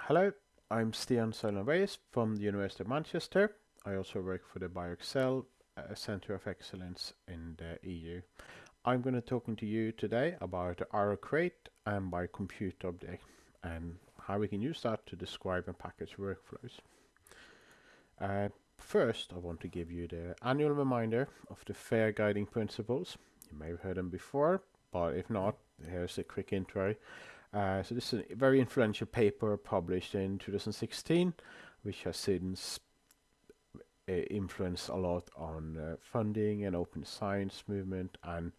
Hello, I'm Stian Soiland from the University of Manchester. I also work for the BioExcel uh, Center of Excellence in the EU. I'm going to talking to you today about RO-Crate and BioCompute object and how we can use that to describe and package workflows. Uh, first, I want to give you the annual reminder of the FAIR guiding principles. You may have heard them before, but if not, here's a quick intro. Uh, so this is a very influential paper published in 2016, which has since uh, influenced a lot on uh, funding and open science movement and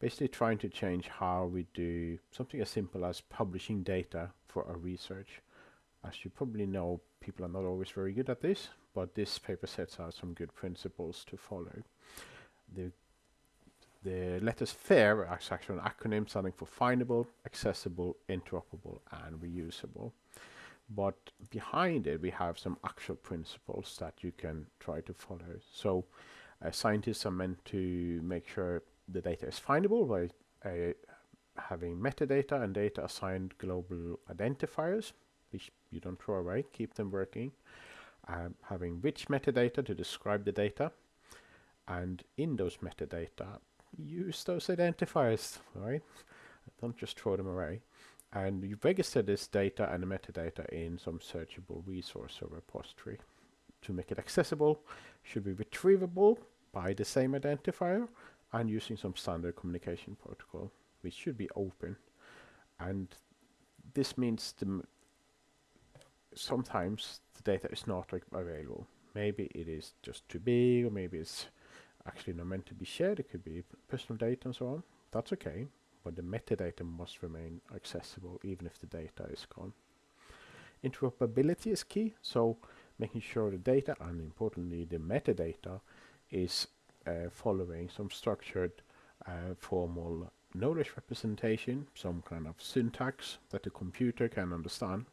basically trying to change how we do something as simple as publishing data for our research. As you probably know, people are not always very good at this, but this paper sets out some good principles to follow. The the letters FAIR are actually an acronym standing for findable, accessible, interoperable, and reusable. But behind it, we have some actual principles that you can try to follow. So uh, scientists are meant to make sure the data is findable by uh, having metadata and data assigned global identifiers, which you don't throw away, keep them working. Um, having rich metadata to describe the data. And in those metadata, use those identifiers, right? Don't just throw them away. And you register this data and the metadata in some searchable resource or repository. To make it accessible, should be retrievable by the same identifier and using some standard communication protocol, which should be open. And this means the sometimes the data is not available. Maybe it is just too big, or maybe it's actually not meant to be shared. It could be personal data and so on. That's okay, but the metadata must remain accessible even if the data is gone. Interoperability is key, so making sure the data and importantly the metadata is uh, following some structured uh, formal knowledge representation, some kind of syntax that the computer can understand,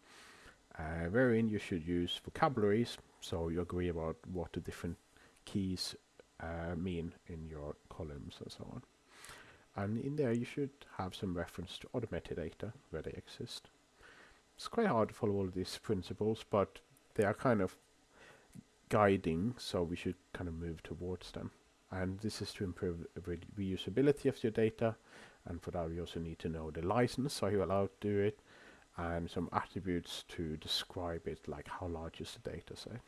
uh, wherein you should use vocabularies so you agree about what the different keys uh, mean in your columns and so on. And in there you should have some reference to other metadata where they exist. It's quite hard to follow all these principles, but they are kind of guiding, so we should kind of move towards them. And this is to improve re reusability of your data, and for that we also need to know the license, are you allowed to do it, and some attributes to describe it, like how large is the data set.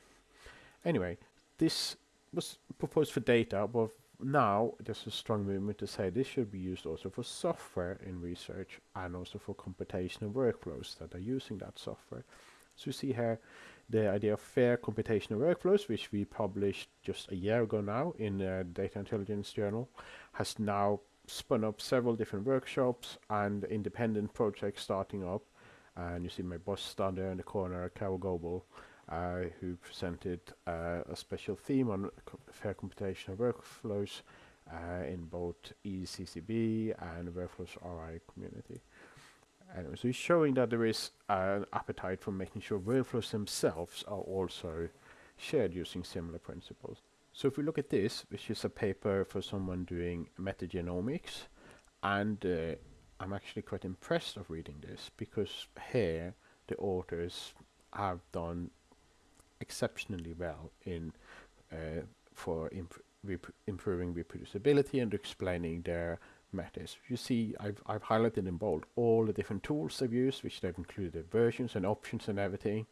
Anyway, this was proposed for data, but now there's a strong movement to say this should be used also for software in research and also for computational workflows that are using that software. So you see here the idea of fair computational workflows, which we published just a year ago now in the Data Intelligence Journal, has now spun up several different workshops and independent projects starting up. And you see my boss down there in the corner, Carole Goble, uh, who presented uh, a special theme on co fair computational workflows uh, in both ECCB and Workflows RI community. Anyway, so he's showing that there is an appetite for making sure workflows themselves are also shared using similar principles. So if we look at this, which is a paper for someone doing metagenomics, and uh, I'm actually quite impressed of reading this because here the authors have done exceptionally well in uh, for imp rep improving reproducibility and explaining their methods. You see, I've, I've highlighted in bold all the different tools they've used, which they've included versions and options and everything.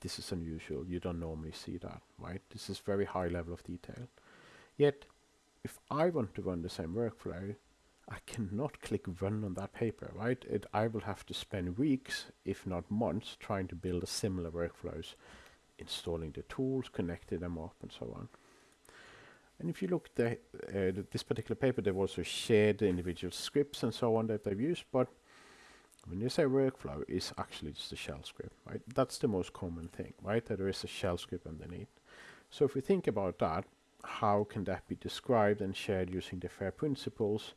This is unusual. You don't normally see that, right? This is very high level of detail. Yet, if I want to run the same workflow, I cannot click run on that paper, right? It, I will have to spend weeks, if not months, trying to build a similar workflows installing the tools, connecting them up, and so on. And if you look at uh, this particular paper, they've also shared the individual scripts and so on that they've used, but when you say workflow, it's actually just a shell script, right? That's the most common thing, right? That there is a shell script underneath. So if we think about that, how can that be described and shared using the FAIR principles?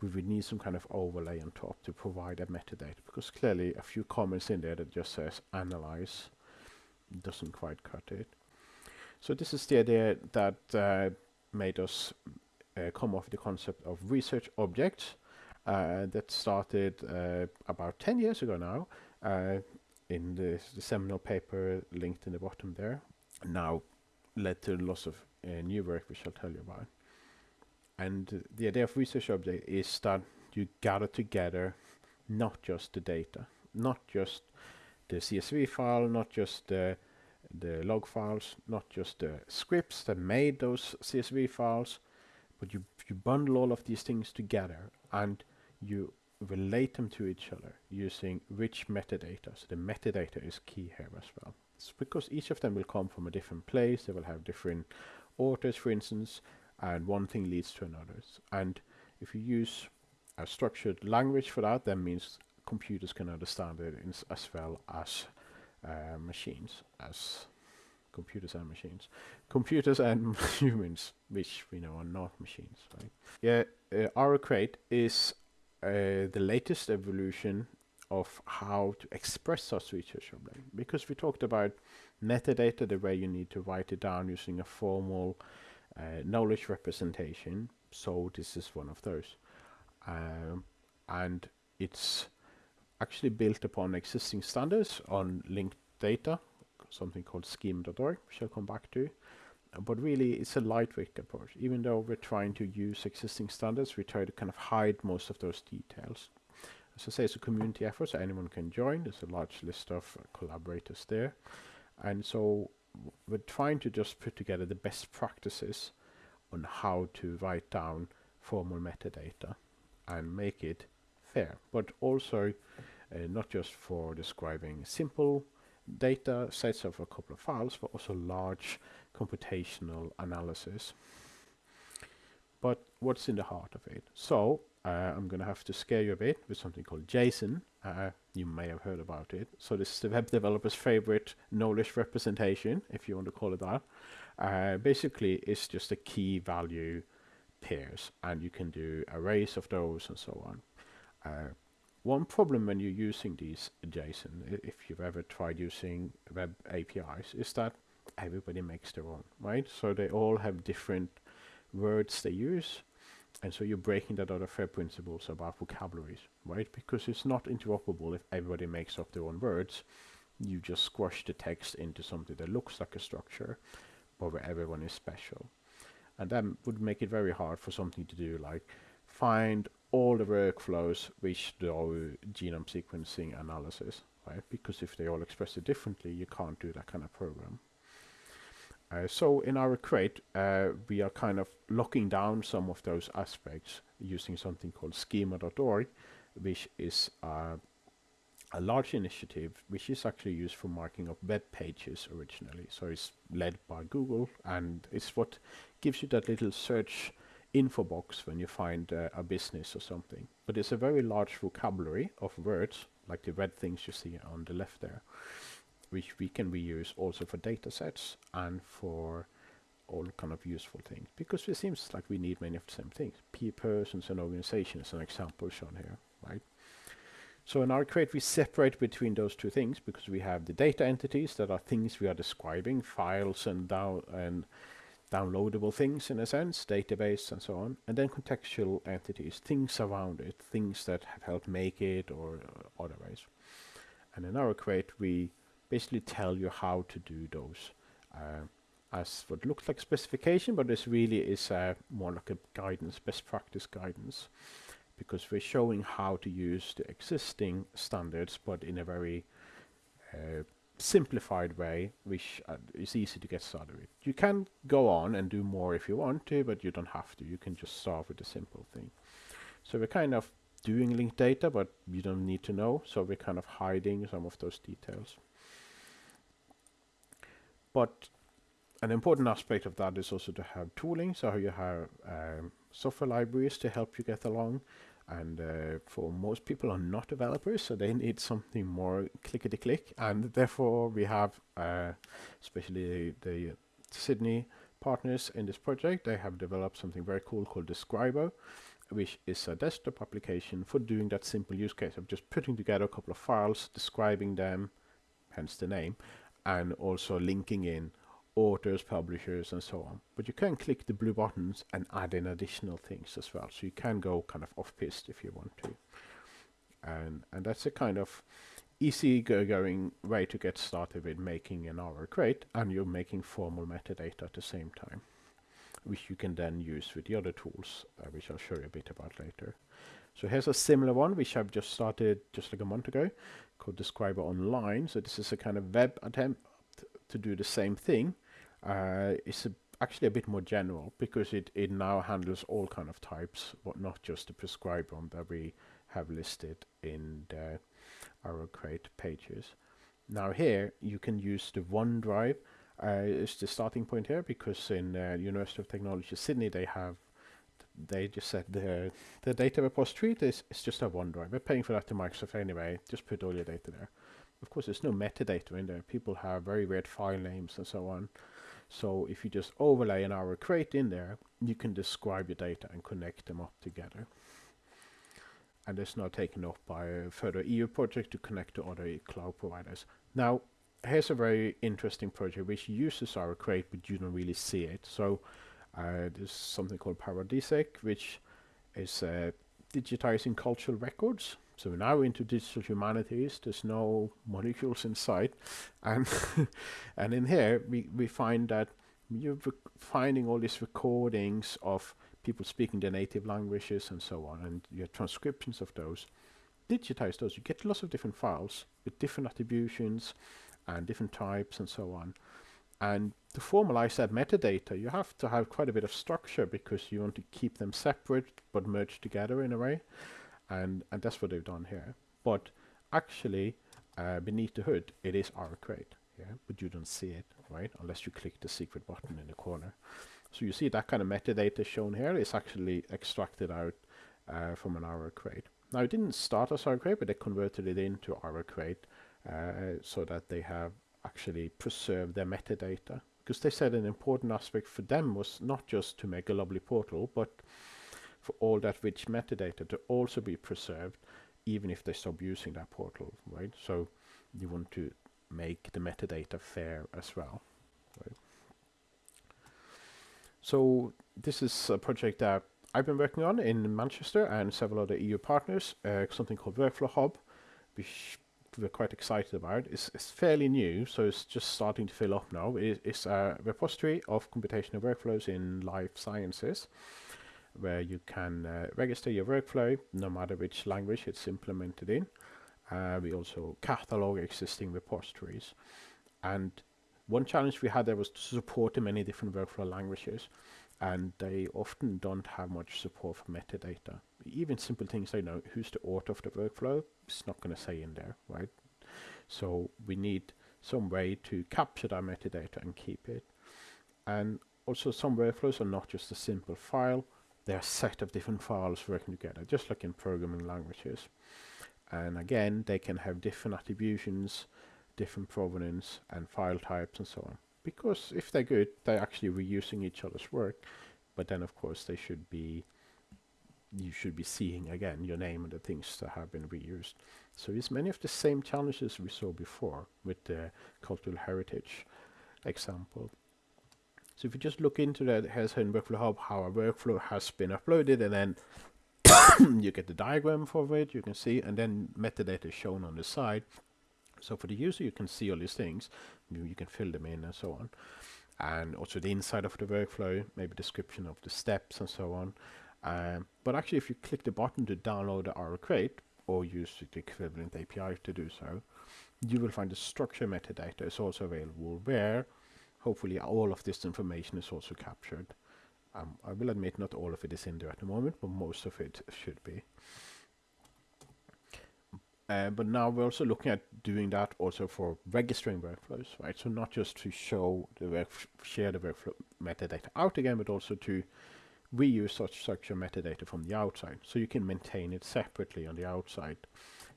We would need some kind of overlay on top to provide a metadata, because clearly a few comments in there that just says analyze doesn't quite cut it. So this is the idea that uh, made us uh, come off the concept of research objects uh, that started uh, about 10 years ago now. Uh, in the, the seminal paper linked in the bottom there now led to lots of uh, new work which I'll tell you about. And the idea of research object is that you gather together not just the data, not just the CSV file, not just the the log files, not just the scripts that made those CSV files, but you you bundle all of these things together and you relate them to each other using rich metadata. So the metadata is key here as well. It's because each of them will come from a different place, they will have different authors, for instance, and one thing leads to another. And if you use a structured language for that, that means computers can understand it as well as uh, machines, as computers and machines. Computers and humans, which we know are not machines, right? Yeah, uh, RO-Crate is uh, the latest evolution of how to express such research object. Because we talked about metadata, the way you need to write it down using a formal uh, knowledge representation. So this is one of those. Um, and it's actually built upon existing standards on linked data, something called schema.org, which I'll come back to. But really, it's a lightweight approach. Even though we're trying to use existing standards, we try to kind of hide most of those details. As I say, it's a community effort, so anyone can join. There's a large list of collaborators there. And so we're trying to just put together the best practices on how to write down formal metadata and make it fair, but also not just for describing simple data sets of a couple of files, but also large computational analysis. But what's in the heart of it? So uh, I'm going to have to scare you a bit with something called JSON. Uh, you may have heard about it. So this is the web developer's favorite knowledge representation, if you want to call it that. Uh, basically, it's just a key value pairs, and you can do arrays of those and so on. One problem when you're using these JSON, if you've ever tried using web APIs, is that everybody makes their own, right? So they all have different words they use, and so you're breaking that other fair principles about vocabularies, right? Because it's not interoperable if everybody makes up their own words. You just squash the text into something that looks like a structure, but where everyone is special. And that would make it very hard for something to do like find all the workflows which do genome sequencing analysis, right? Because if they all express it differently, you can't do that kind of program. Uh, so in RO-Crate, uh, we are kind of locking down some of those aspects using something called schema.org, which is uh, a large initiative which is actually used for marking up web pages originally. So it's led by Google and it's what gives you that little search info box when you find uh, a business or something. But it's a very large vocabulary of words, like the red things you see on the left there, which we can reuse also for data sets and for all kind of useful things. Because it seems like we need many of the same things. P persons and organizations, an example shown here, right? So in RO-Crate, we separate between those two things because we have the data entities that are things we are describing, files and down and downloadable things in a sense, database and so on, and then contextual entities, things around it, things that have helped make it or uh, otherwise. And in RO-Crate, we basically tell you how to do those uh, as what looks like specification, but this really is uh, more like a guidance, best practice guidance, because we're showing how to use the existing standards, but in a very uh, simplified way, which uh, is easy to get started with. You can go on and do more if you want to, but you don't have to. You can just start with a simple thing. So we're kind of doing linked data, but you don't need to know. So we're kind of hiding some of those details. But an important aspect of that is also to have tooling. So you have um, software libraries to help you get along and uh, for most people are not developers so they need something more clickety click and therefore we have uh, especially the, the, Sydney partners in this project they have developed something very cool called Describo which is a desktop application for doing that simple use case of just putting together a couple of files describing them hence the name and also linking in authors, publishers, and so on. But you can click the blue buttons and add in additional things as well. So you can go kind of off-piste if you want to. And, and that's a kind of easy go going way to get started with making an RO-Crate and you're making formal metadata at the same time, which you can then use with the other tools, uh, which I'll show you a bit about later. So here's a similar one, which I've just started just like a month ago, called Describo Online. So this is a kind of web attempt to do the same thing. Uh, it's a, actually a bit more general because it, it now handles all kind of types, but not just the prescribed one that we have listed in the RO-Crate pages. Now here you can use the OneDrive uh, is the starting point here because in uh, University of Technology Sydney they have they just said the the data repository is it's just a OneDrive. We're paying for that to Microsoft anyway. Just put all your data there. Of course, there's no metadata in there. People have very weird file names and so on. So if you just overlay an RO-Crate in there, you can describe your data and connect them up together and it's now taken up by a further EU project to connect to other cloud providers. Now, here's a very interesting project which uses RO-Crate, but you don't really see it. So uh, there's something called PARADISEC, which is uh, digitizing cultural records. So now into digital humanities, there's no molecules inside, and and in here we we find that you're finding all these recordings of people speaking their native languages and so on, and you have transcriptions of those. Digitize those, you get lots of different files with different attributions and different types and so on. And to formalize that metadata, you have to have quite a bit of structure because you want to keep them separate but merged together in a way. And, and that's what they've done here. But actually, uh, beneath the hood, it is RO-Crate, yeah, but you don't see it, right? Unless you click the secret button in the corner. So you see that kind of metadata shown here is actually extracted out uh, from an RO-Crate. Now it didn't start as RO-Crate, but they converted it into RO-Crate uh, so that they have actually preserved their metadata. Because they said an important aspect for them was not just to make a lovely portal, but for all that rich metadata to also be preserved, even if they stop using that portal, right? So you want to make the metadata fair as well. Right? So this is a project that I've been working on in Manchester and several other EU partners, uh, something called Workflow Hub, which we're quite excited about. It's, it's, fairly new, so it's just starting to fill up now. It, it's a repository of computational workflows in life sciences, where you can uh, register your workflow, no matter which language it's implemented in. Uh, we also catalog existing repositories. And one challenge we had there was to support the many different workflow languages and they often don't have much support for metadata. Even simple things like know who's the author of the workflow, it's not going to say in there, right? So we need some way to capture that metadata and keep it. And also some workflows are not just a simple file, they're a set of different files working together, just like in programming languages. And again, they can have different attributions, different provenance and file types and so on. Because if they're good, they're actually reusing each other's work. But then, of course, they should be you should be seeing again your name and the things that have been reused. So it's many of the same challenges we saw before with the cultural heritage example. So if you just look into that here's in Workflow Hub how a workflow has been uploaded and then you get the diagram for it, you can see, and then metadata is shown on the side. So for the user, you can see all these things. You, you can fill them in and so on. And also the inside of the workflow, maybe description of the steps and so on. Um, but actually, if you click the button to download the RO-Crate or use the equivalent API to do so, you will find the structure metadata is also available where hopefully all of this information is also captured. Um, I will admit not all of it is in there at the moment, but most of it should be. Uh, but now we're also looking at doing that also for registering workflows, right? So not just to show the work, share the workflow metadata out again, but also to reuse such structure metadata from the outside. So you can maintain it separately on the outside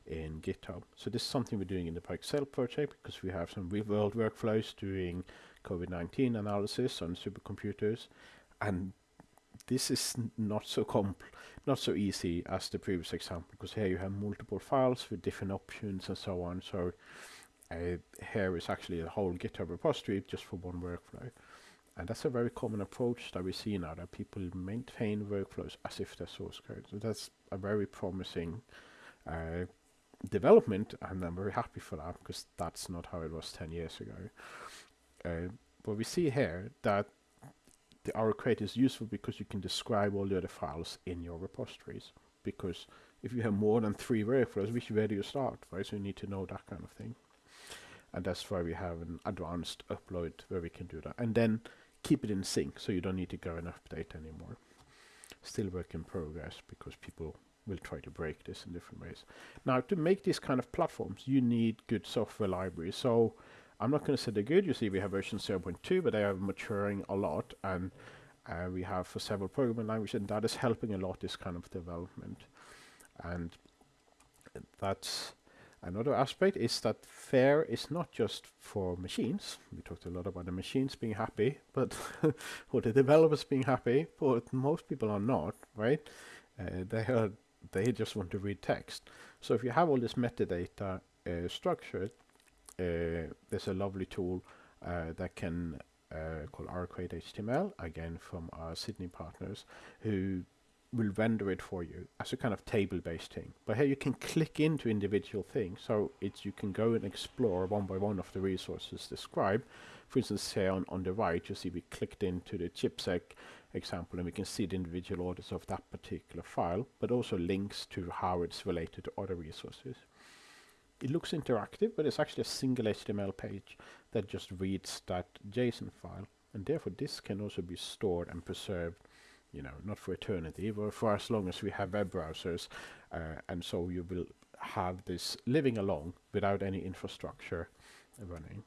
in GitHub. So this is something we're doing in the Excel project because we have some real world workflows doing COVID-19 analysis on supercomputers. And this is not so comp not so easy as the previous example because here you have multiple files with different options and so on so uh, here is actually a whole github repository just for one workflow and that's a very common approach that we see now that people maintain workflows as if they're source code so that's a very promising uh, development, and I'm very happy for that because that's not how it was 10 years ago. Uh, but we see here that the RO-Crate is useful because you can describe all the other files in your repositories. Because if you have more than three workflows, which where do you start, right? So you need to know that kind of thing. And that's why we have an advanced upload where we can do that. And then keep it in sync so you don't need to go and update anymore. Still work in progress because people will try to break this in different ways. Now to make these kind of platforms you need good software libraries. So I'm not going to say they're good. You see we have version 0.2 but they are maturing a lot and uh, we have for several programming languages and that is helping a lot this kind of development. And that's Another aspect is that FAIR is not just for machines. We talked a lot about the machines being happy, but or the developers being happy, but most people are not, right? Uh, they are they just want to read text. So if you have all this metadata uh, structured, there's a lovely tool uh, that can uh, called RO-Crate HTML, again from our Sydney partners, who will render it for you as a kind of table-based thing. But here you can click into individual things, so it's you can go and explore one by one of the resources described. For instance, here on, on the right, you see we clicked into the ChIP-seq example, and we can see the individual orders of that particular file, but also links to how it's related to other resources. It looks interactive, but it's actually a single HTML page that just reads that JSON file, and therefore this can also be stored and preserved you know, not for eternity, but for as long as we have web browsers. Uh, and so you will have this living along without any infrastructure running.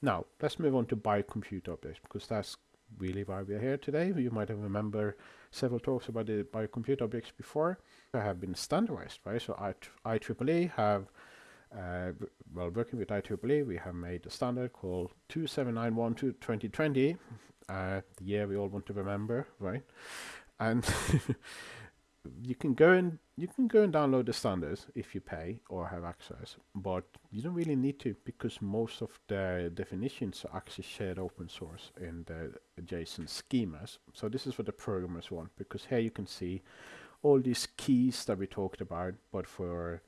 Now, let's move on to biocompute objects, because that's really why we're here today. You might have remember several talks about the biocompute objects before. They have been standardized, right? So I IEEE have, uh, well, working with IEEE, we have made a standard called 27912 2020, uh, the year we all want to remember, right? And you can go and you can go and download the standards if you pay or have access, but you don't really need to because most of the definitions are actually shared open source in the JSON schemas. So this is what the programmers want because here you can see all these keys that we talked about, but for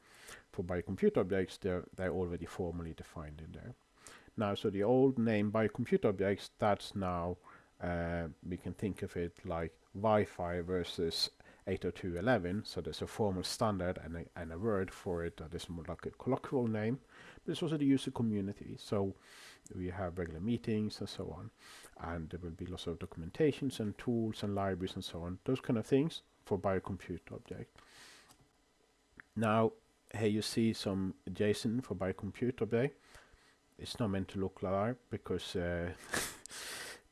for biocompute objects, they're they're already formally defined in there. Now, so the old name biocompute objects, that's now uh, we can think of it like Wi-Fi versus 802.11 so there's a formal standard and a, and a word for it that is more like a colloquial name but it's also the user community. So we have regular meetings and so on and there will be lots of documentations and tools and libraries and so on those kind of things for biocompute object. Now here you see some JSON for biocompute object. It's not meant to look like that because uh,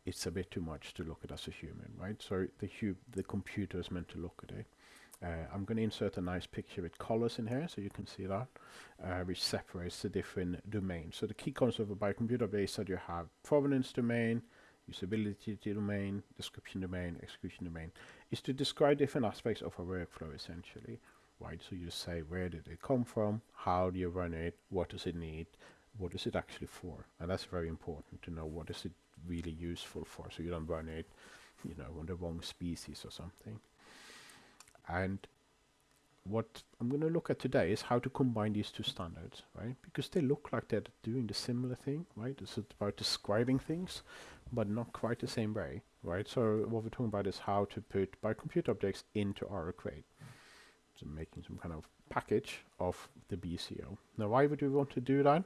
it's a bit too much to look at as a human, right? So the the computer is meant to look at it. Uh, I'm going to insert a nice picture with colors in here so you can see that, uh, which separates the different domains. So the key concept of a biocomputer base that you have provenance domain, usability domain, description domain, execution domain, is to describe different aspects of a workflow essentially, right? So you say where did it come from, how do you run it, what does it need, what is it actually for? And that's very important to know what is it really useful for so you don't run it you know on the wrong species or something and what I'm going to look at today is how to combine these two standards, right? Because they look like they're doing the similar thing, right? It's about describing things, but not quite the same way, right? So what we're talking about is how to put biocompute objects into RO-Crate. So making some kind of package of the BCO. Now, why would we want to do that?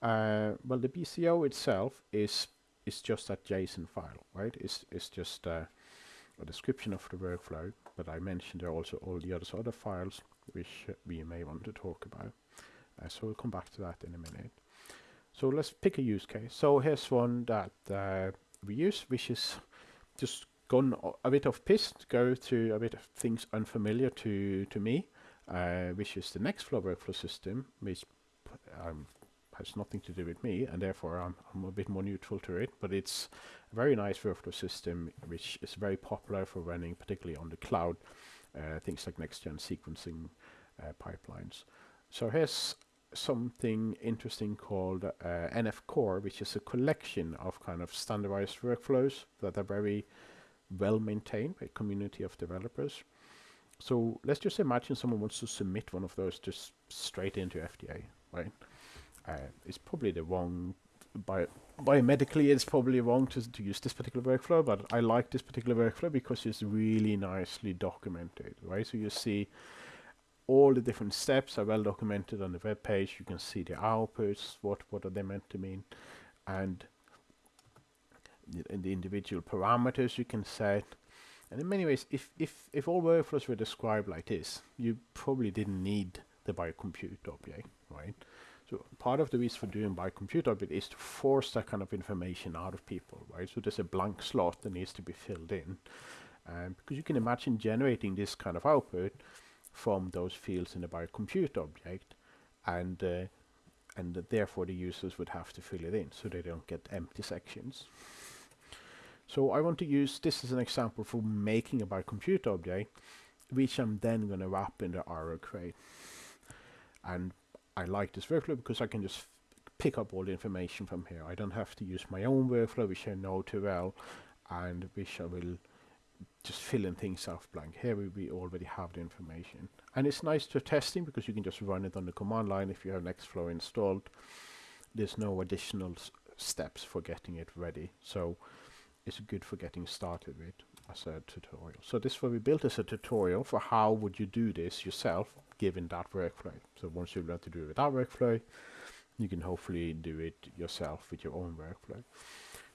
Uh, well, the BCO itself is is just that JSON file, right? It's, it's just uh, a description of the workflow, but I mentioned there are also all the other other files which we may want to talk about. Uh, so we'll come back to that in a minute. So let's pick a use case. So here's one that uh, we use, which is just gone a bit off piste, go to a bit of things unfamiliar to, to me, uh, which is the Nextflow workflow system, which um, has nothing to do with me, and therefore I'm, I'm a bit more neutral to it. But it's a very nice workflow system, which is very popular for running, particularly on the cloud, uh, things like next-gen sequencing uh, pipelines. So here's something interesting called uh, NF Core, which is a collection of kind of standardized workflows that are very well maintained by a community of developers. So let's just imagine someone wants to submit one of those just straight into FDA, right? Uh, it's probably the wrong bio, biomedically it's probably wrong to, to use this particular workflow, but I like this particular workflow because it's really nicely documented, right? So you see all the different steps are well documented on the web page. You can see the outputs, what what are they meant to mean, and the, and the individual parameters you can set. And in many ways, if, if, if all workflows were described like this, you probably didn't need the biocompute object, right? So part of the reason for doing biocompute object is to force that kind of information out of people, right? So there's a blank slot that needs to be filled in. Um, because you can imagine generating this kind of output from those fields in the biocompute object and uh, and therefore the users would have to fill it in so they don't get empty sections. So I want to use this as an example for making a biocompute object which I'm then going to wrap in the RO crate. And I like this workflow because I can just pick up all the information from here. I don't have to use my own workflow, which I know too well, and which I will just fill in things off blank. Here we, already have the information. And it's nice for testing because you can just run it on the command line if you have Nextflow installed. There's no additional steps for getting it ready. So it's good for getting started with as a tutorial. So this what we built as a tutorial for how would you do this yourself given that workflow. So once you learn to do it with that workflow, you can hopefully do it yourself with your own workflow.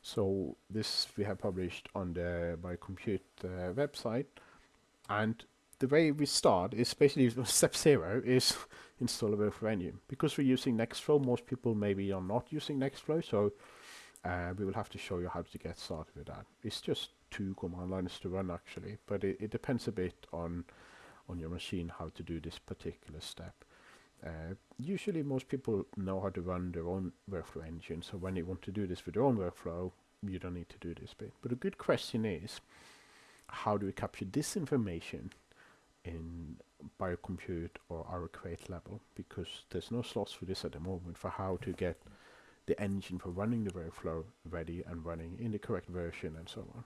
So this we have published on the biocompute uh, website, and the way we start is basically step zero is install a workflow engine. Because we're using Nextflow, most people maybe are not using Nextflow, so uh, we will have to show you how to get started with that. It's just two command lines to run actually, but it, it depends a bit on on your machine how to do this particular step. Uh, usually most people know how to run their own workflow engine, so when you want to do this with their own workflow, you don't need to do this bit. But a good question is, how do we capture this information in biocompute or RO crate level? Because there's no slots for this at the moment for how to get the engine for running the workflow ready and running in the correct version and so on.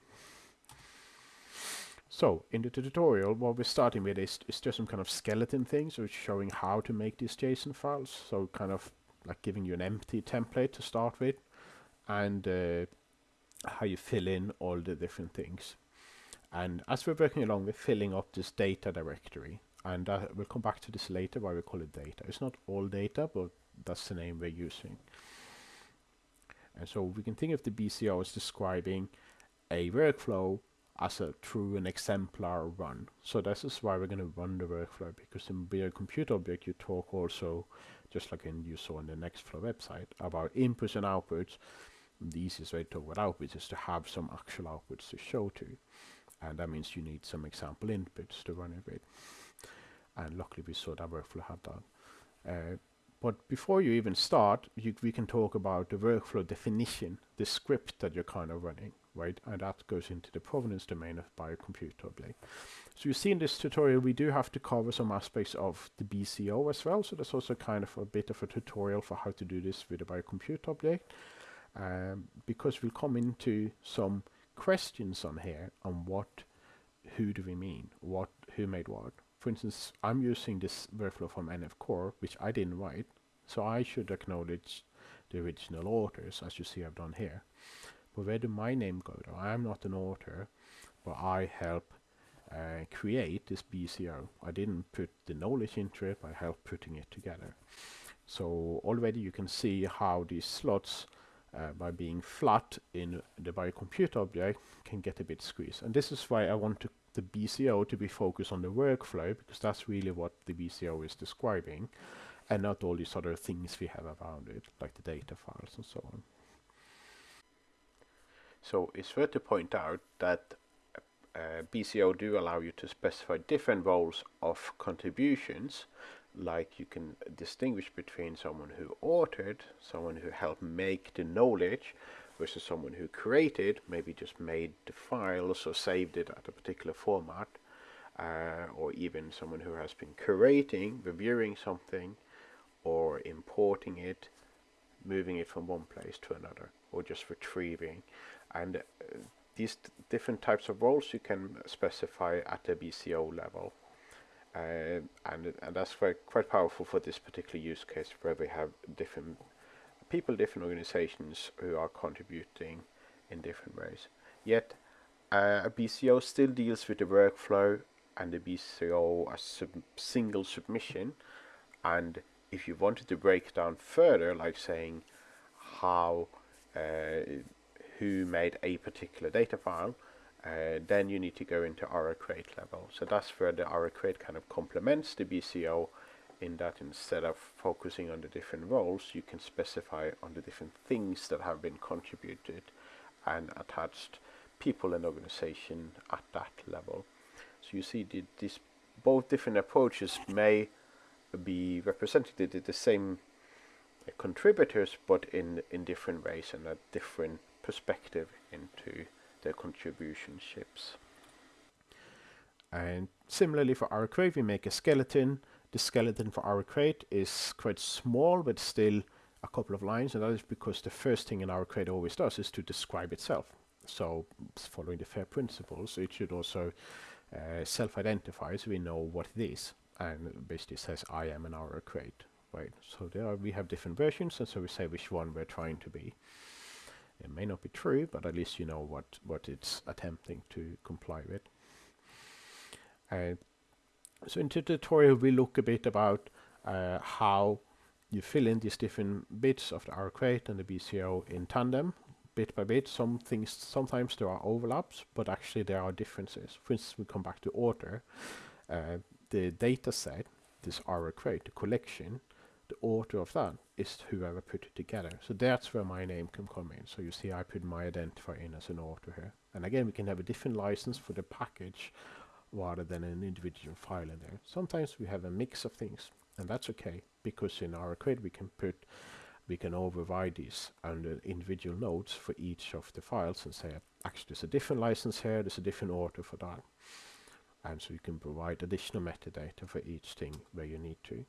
So in the tutorial, what we're starting with is, is just some kind of skeleton things, so it's showing how to make these JSON files. So kind of like giving you an empty template to start with, and uh, how you fill in all the different things. And as we're working along, we're filling up this data directory. And uh, we'll come back to this later, why we call it data. It's not all data, but that's the name we're using. And so we can think of the BCO as describing a workflow as a true and exemplar run. So this is why we're going to run the workflow because in a compute object you talk also, just like in you saw on the Nextflow website, about inputs and outputs. The easiest way to talk about outputs is to have some actual outputs to show to. And that means you need some example inputs to run it with. And luckily we saw that workflow had that. Uh, but before you even start, you, we can talk about the workflow definition, the script that you're kind of running right? And that goes into the provenance domain of biocompute object. So you see in this tutorial, we do have to cover some aspects of the BCO as well. So there's also kind of a bit of a tutorial for how to do this with a biocompute object. Um, because we'll come into some questions on here on what, who do we mean? What, who made what? For instance, I'm using this workflow from NF Core, which I didn't write. So I should acknowledge the original authors, as you see I've done here. But where did my name go? I'm not an author, but I help uh, create this BCO. I didn't put the knowledge into it, I helped putting it together. So already you can see how these slots uh, by being flat in the biocompute object can get a bit squeezed. And this is why I want to, the BCO to be focused on the workflow because that's really what the BCO is describing and not all these other things we have around it like the data files and so on. So it's worth to point out that uh, BCO do allow you to specify different roles of contributions. Like you can distinguish between someone who authored, someone who helped make the knowledge versus someone who created, maybe just made the files or saved it at a particular format uh, or even someone who has been curating, reviewing something or importing it, moving it from one place to another or just retrieving and uh, these different types of roles you can specify at the BCO level Uh, and and that's quite quite powerful for this particular use case where we have different people, different organizations who are contributing in different ways. Yet uh, a BCO still deals with the workflow and the BCO as sub single submission. And if you wanted to break down further, like saying how uh, who made a particular data file, uh, then you need to go into crate level. So that's where the crate kind of complements the BCO in that instead of focusing on the different roles, you can specify on the different things that have been contributed and attached people and organization at that level. So you see the, this both different approaches may be represented the same contributors but in, in different ways and at different perspective into their contribution ships. And similarly for RO-Crate, we make a skeleton. The skeleton for RO-Crate is quite small, but still a couple of lines, and that is because the first thing in RO-Crate always does is to describe itself. So following the FAIR principles, it should also uh, self-identify so we know what it is, and basically says I am an RO-Crate, right? So there we have different versions, and so we say which one we're trying to be. It may not be true, but at least you know what, what it's attempting to comply with. Uh, so in the tutorial we look a bit about uh, how you fill in these different bits of the RO-Crate and the BCO in tandem, bit by bit. Some things, sometimes there are overlaps, but actually there are differences. For instance, we come back to order. Uh, the data set, this RO-Crate, the collection, the author of that is whoever put it together. So that's where my name can come in. So you see I put my identifier in as an author here. And again, we can have a different license for the package rather than an individual file in there. Sometimes we have a mix of things and that's okay because in our code we can put we can override these under uh, individual nodes for each of the files and say actually there's a different license here, there's a different author for that. And so you can provide additional metadata for each thing where you need to.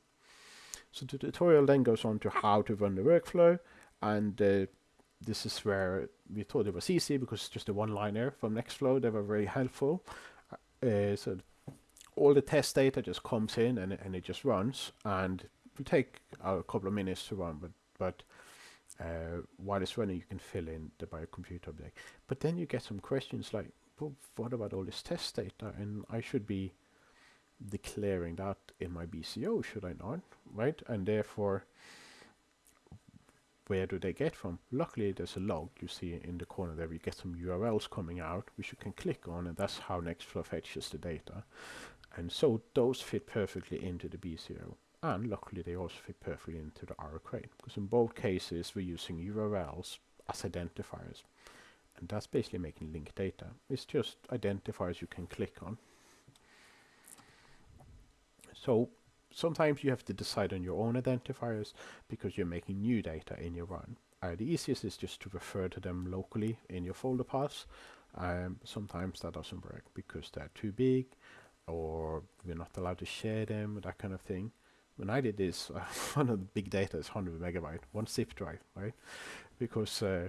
So the tutorial then goes on to how to run the workflow and uh, this is where we thought it was easy because it's just a one-liner from Nextflow. They were very helpful. Uh, so all the test data just comes in and, and it just runs and it will take a couple of minutes to run, but, but uh, while it's running, you can fill in the biocompute object. But then you get some questions like, well, what about all this test data? And I should be declaring that in my BCO, should I not? Right? And therefore, where do they get from? Luckily, there's a log you see in the corner there. We get some URLs coming out, which you can click on, and that's how Nextflow fetches the data. And so those fit perfectly into the BCO. And luckily, they also fit perfectly into the RO-Crate, because in both cases, we're using URLs as identifiers. And that's basically making linked data. It's just identifiers you can click on. So sometimes you have to decide on your own identifiers because you're making new data in your run. Uh, the easiest is just to refer to them locally in your folder paths. Um, sometimes that doesn't work because they're too big or we're not allowed to share them, that kind of thing. When I did this, uh, one of the big data is 100 megabyte, one zip drive, right? Because uh,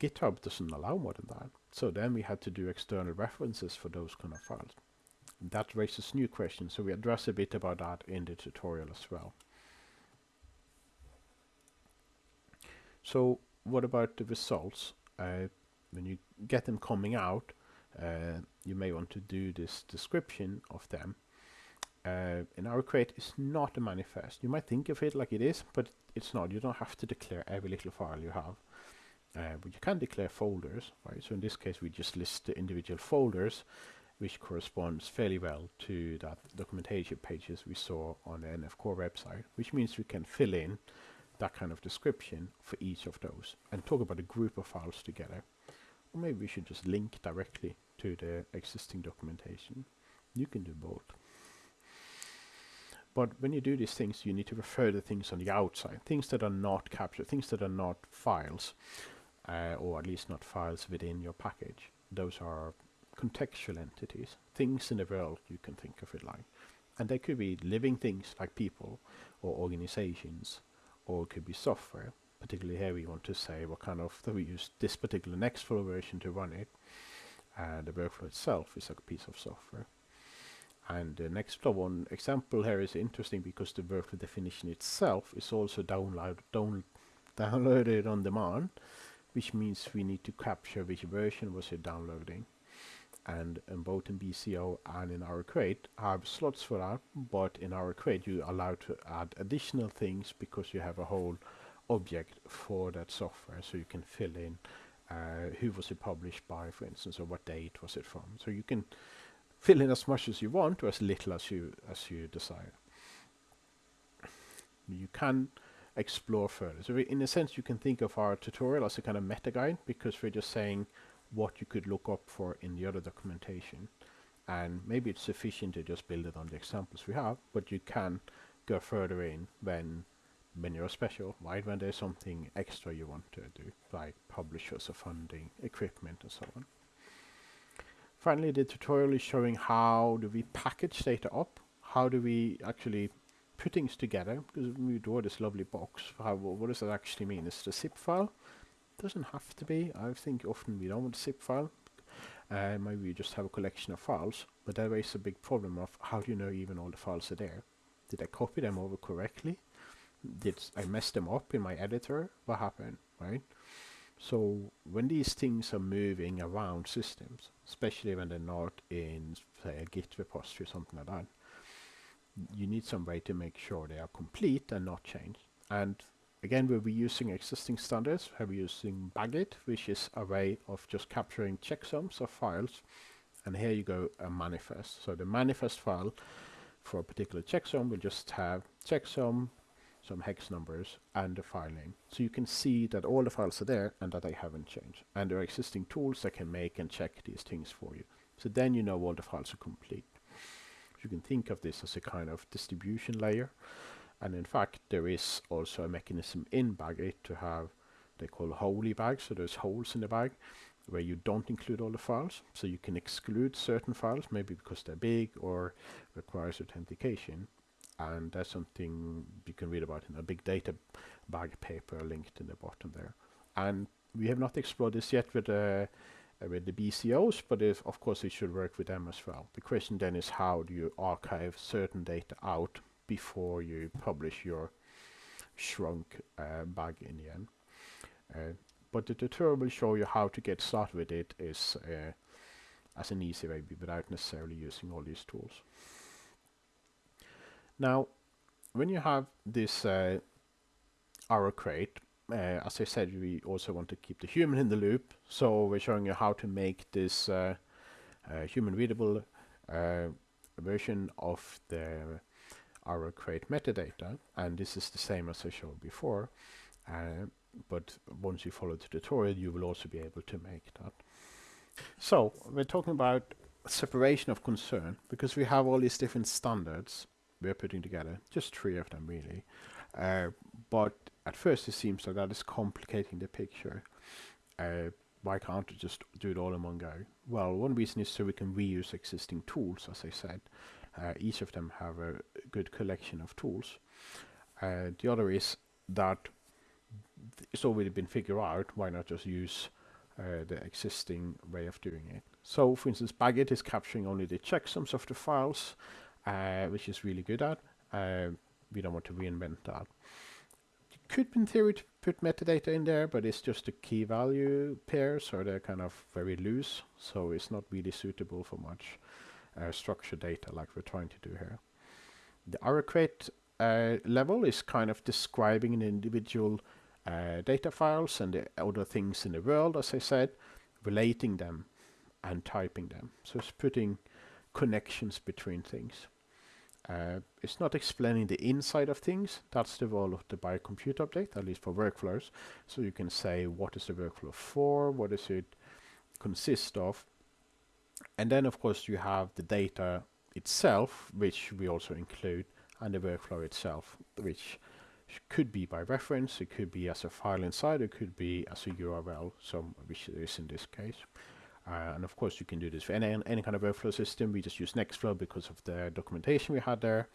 GitHub doesn't allow more than that. So then we had to do external references for those kind of files that raises new questions, so we address a bit about that in the tutorial as well. So what about the results? Uh, when you get them coming out, uh, you may want to do this description of them. Uh, in RO-Crate, it's not a manifest. You might think of it like it is, but it's not. You don't have to declare every little file you have. Uh, but you can declare folders, right? So in this case, we just list the individual folders which corresponds fairly well to that documentation pages we saw on the NF Core website, which means we can fill in that kind of description for each of those and talk about a group of files together. Or maybe we should just link directly to the existing documentation. You can do both. But when you do these things, you need to refer to things on the outside, things that are not captured, things that are not files, uh, or at least not files within your package. Those are contextual entities, things in the world you can think of it like. And they could be living things like people or organizations, or it could be software. Particularly here we want to say what kind of, that we use this particular Nextflow version to run it. And the workflow itself is a piece of software. And the next one example here is interesting because the workflow definition itself is also download, down, downloaded on demand, which means we need to capture which version was it downloading. And in both in BCO and in RO-Crate have slots for that, but in RO-Crate you are allowed to add additional things because you have a whole object for that software, so you can fill in uh, who was it published by, for instance, or what date was it from. So you can fill in as much as you want or as little as you as you desire. You can explore further. So in a sense, you can think of our tutorial as a kind of meta guide because we're just saying what you could look up for in the other documentation. And maybe it's sufficient to just build it on the examples we have, but you can go further in when when you're special, right? When there's something extra you want to do, like publishers or funding, equipment and so on. Finally, the tutorial is showing how do we package data up, how do we actually put things together, because we draw this lovely box, how, what does that actually mean? Is the zip file? Doesn't have to be. I think often we don't want a zip file. Uh, maybe we just have a collection of files, but that raises a big problem of how do you know even all the files are there? Did I copy them over correctly? did I mess them up in my editor? What happened, right? So when these things are moving around systems, especially when they're not in, say, a Git repository or something like that, you need some way to make sure they are complete and not changed. And again, we'll be using existing standards. We're using BagIt, which is a way of just capturing checksums of files. And here you go, a manifest. So the manifest file for a particular checksum will just have checksum some hex numbers and a file name. So you can see that all the files are there and that they haven't changed. And there are existing tools that can make and check these things for you. So then you know all the files are complete. You can think of this as a kind of distribution layer. And in fact, there is also a mechanism in BagIt to have, they call holey bags, so there's holes in the bag where you don't include all the files. So you can exclude certain files, maybe because they're big or requires authentication and that's something you can read about in a big data bag paper linked in the bottom there. And we have not explored this yet with uh, with the BCOs, but if, of course it should work with them as well. The question then is how do you archive certain data out before you publish your shrunk uh, bag in the end. Uh, but the tutorial will show you how to get started with it is uh, as an easy way without necessarily using all these tools. Now, when you have this uh, crate, uh, as I said, we also want to keep the human in the loop. So we're showing you how to make this uh, uh human readable version of the crate metadata. And this is the same as I showed before. Uh, but once you follow the tutorial, you will also be able to make that. So we're talking about separation of concern because we have all these different standards we're putting together. Just three of them, really. Uh, but at first, it seems like that is complicating the picture. Uh, why can't we just do it all in one go? Well, one reason is so we can reuse existing tools, as I said. Uh, each of them have a good collection of tools. Uh, the other is that it's already been figured out, why not just use uh, the existing way of doing it. So, for instance, BagIt is capturing only the checksums of the files, uh, which is really good at. Uh, we don't want to reinvent that. You could, in theory, put metadata in there, but it's just a key value pairs, so they're kind of very loose, so it's not really suitable for much uh, structured data like we're trying to do here. The RO-Crate uh, level is kind of describing an individual uh, data files and the other things in the world, as I said, relating them and typing them. So it's putting connections between things. Uh, it's not explaining the inside of things. That's the role of the biocompute object, at least for workflows. So you can say what is the workflow for, what does it consist of. And then of course you have the data itself, which we also include, and the workflow itself, which could be by reference, it could be as a file inside, it could be as a URL, so which is in this case. Uh, and of course, you can do this for any, any kind of workflow system. We just use Nextflow because of the documentation we had there.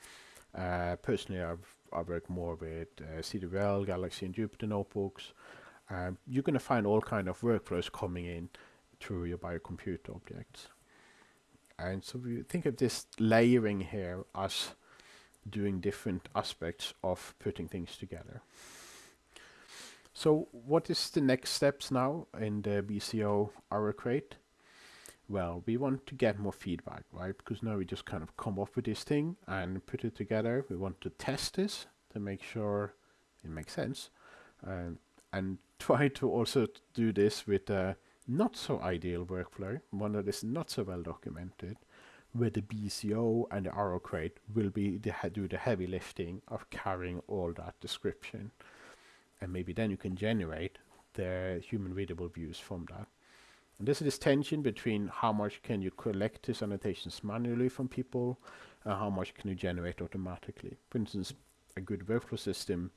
Uh, personally, I've, I work more with uh, CWL, Galaxy, and Jupyter notebooks. Um, you're going to find all kind of workflows coming in through your biocompute objects. And so we think of this layering here as doing different aspects of putting things together. So what is the next steps now in the BCO RO-Crate? Well, we want to get more feedback, right? Because now we just kind of come up with this thing and put it together. We want to test this to make sure it makes sense. Um, and try to also do this with a not so ideal workflow, one that is not so well documented, where the BCO and the RO-Crate will be the, do the heavy lifting of carrying all that description. And maybe then you can generate the human readable views from that. And there's this tension between how much can you collect these annotations manually from people and how much can you generate automatically. For instance, a good workflow system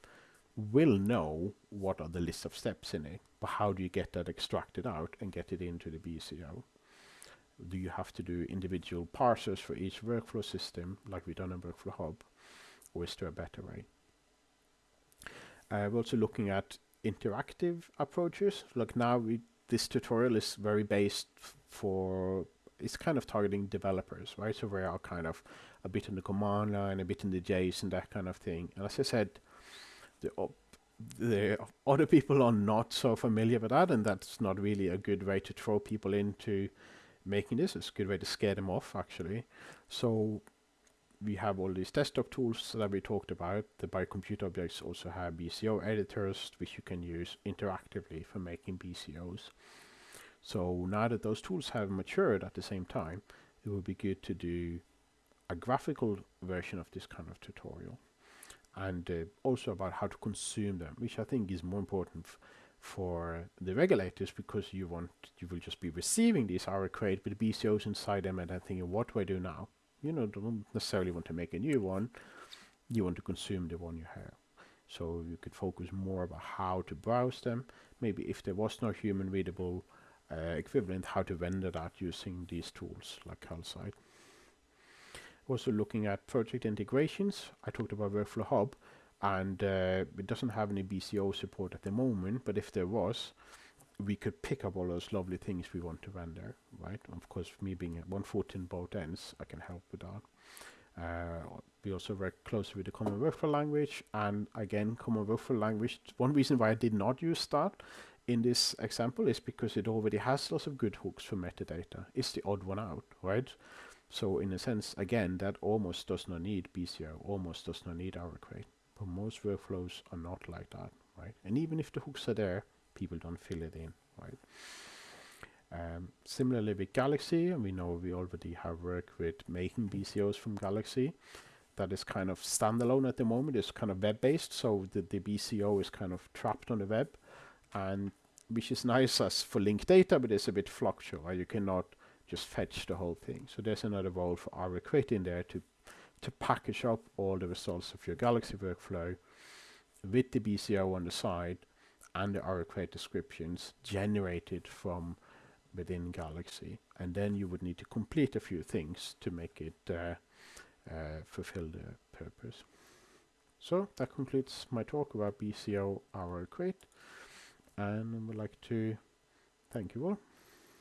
will know what are the list of steps in it, but how do you get that extracted out and get it into the BCO? Do you have to do individual parsers for each workflow system, like we've done in Workflow Hub, or is there a better way? Uh, we're also looking at interactive approaches. Like now, we, this tutorial is very based for, it's kind of targeting developers, right? So we are kind of a bit in the command line, a bit in the JSON, that kind of thing. And as I said, the, the other people are not so familiar with that, and that's not really a good way to throw people into making this. It's a good way to scare them off, actually. So we have all these desktop tools that we talked about. The biocomputer objects also have BCO editors, which you can use interactively for making BCOs. So now that those tools have matured at the same time, it would be good to do a graphical version of this kind of tutorial and uh, also about how to consume them, which I think is more important for the regulators because you want you will just be receiving these RO-Crate with BCOs inside them and then thinking, what do I do now? You know, don't necessarily want to make a new one. You want to consume the one you have. So you could focus more about how to browse them. Maybe if there was no human readable uh, equivalent, how to render that using these tools like Calcyte. Also looking at project integrations, I talked about Workflow Hub, and uh, it doesn't have any BCO support at the moment, but if there was, we could pick up all those lovely things we want to render, right? Of course, me being at one foot in both ends, I can help with that. Uh, we also work closely with the Common Workflow Language, and again, Common Workflow Language, one reason why I did not use that in this example is because it already has lots of good hooks for metadata. It's the odd one out, right? So in a sense, again, that almost does not need BCO, almost does not need RO-Crate. But most workflows are not like that, right? And even if the hooks are there, people don't fill it in, right? Um, similarly with Galaxy, and we know we already have worked with making BCOs from Galaxy. That is kind of standalone at the moment. It's kind of web-based, so the, the BCO is kind of trapped on the web, and which is nice as for linked data, but it's a bit fluctual. Right? You cannot just fetch the whole thing. So there's another role for Crate in there to, to package up all the results of your Galaxy workflow with the BCO on the side and the Crate descriptions generated from within Galaxy. And then you would need to complete a few things to make it uh, uh, fulfill the purpose. So that concludes my talk about BCO Crate. And I would like to thank you all